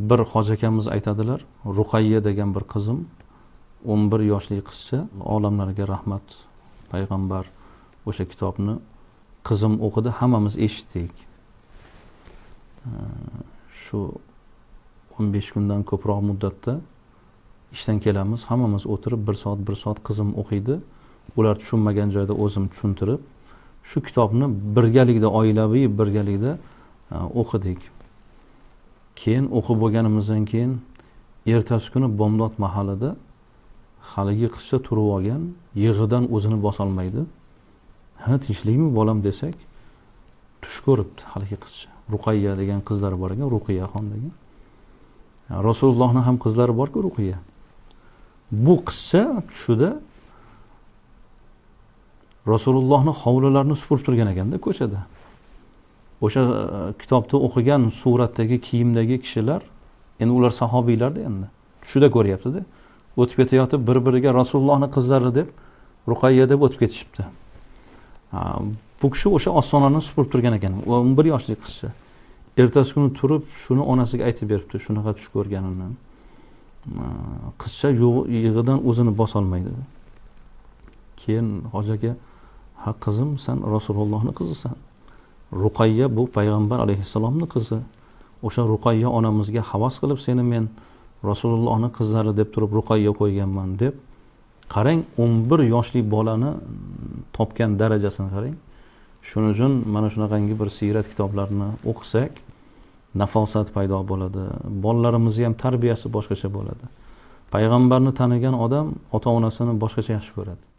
bir hoji akamiz aytadilar ruqayya degan bir qizim o'n bir yoshli qizcha olamlarga rahmat payg'ambar o'sha kitobni qizim o'qidi hammamiz eshitdik. Shu o'n besh kundan ko'proq muddatda ishdan kelamiz hammamiz o'tirib bir soat bir soat qizim o'qiydi. Ular tushunmagan joyda o'zim tushuntirib shu kitobni birgalikda oilaviy birgalikda e, o'qidik. Keyin o'qib bo'lganimizdan keyin ertasi kuni bomdod mahalida haligi qizcha turib olgan yig'idan o'zini bosolmaydi ha tinchlikmi bolam desak tush ko'ribdi haligi qizcha ruqayya degan qizlari bor ekan ruqiyaxon degan. Rasulullohni ham qizlari borku ruqiya bu qizcha tushida rasulullohni hovlilarini supurib turgan ekanda ko'chada. O'sha e, kitobni kitobda o'qigan suratdagi kiyimdagi kishilar endi ular sahobiylarda endi. Tushida ko'ryaptida. O'tib ketayotib bir biriga rasulullohni qizlari deb ruqayya deb o'tib ketishibdi. Bu kishi o'sha ostonani supurib turgan ekan. O'n bir yoshli qizcha. Ertasi kuni turib shuni onasiga aytib beribdi shunaqa tush ko'rganini qizcha yig'idan o'zini bosolmaydi keyin hoji aka ha qizim san rasulullohni qizisan. Ruqayya bu payg'ambar alayhissalomni qizi. O'sha ruqayya onamizga havas qilib seni men rasulullohni qizlari deb turib ruqayya qo'yganman deb qarang o'n bir yoshli bolani topgan darajasini qarang. Shuning uchun mana shunaqangi bir siyrat kitoblarini o'qisak nafosat paydo bo'ladi bolalarimizni ham tarbiyasi boshqacha bo'ladi. Payg'ambarni tanigan odam ota onasini boshqacha yaxshi ko'radi.